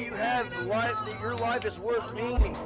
you have life that your life is worth meaning.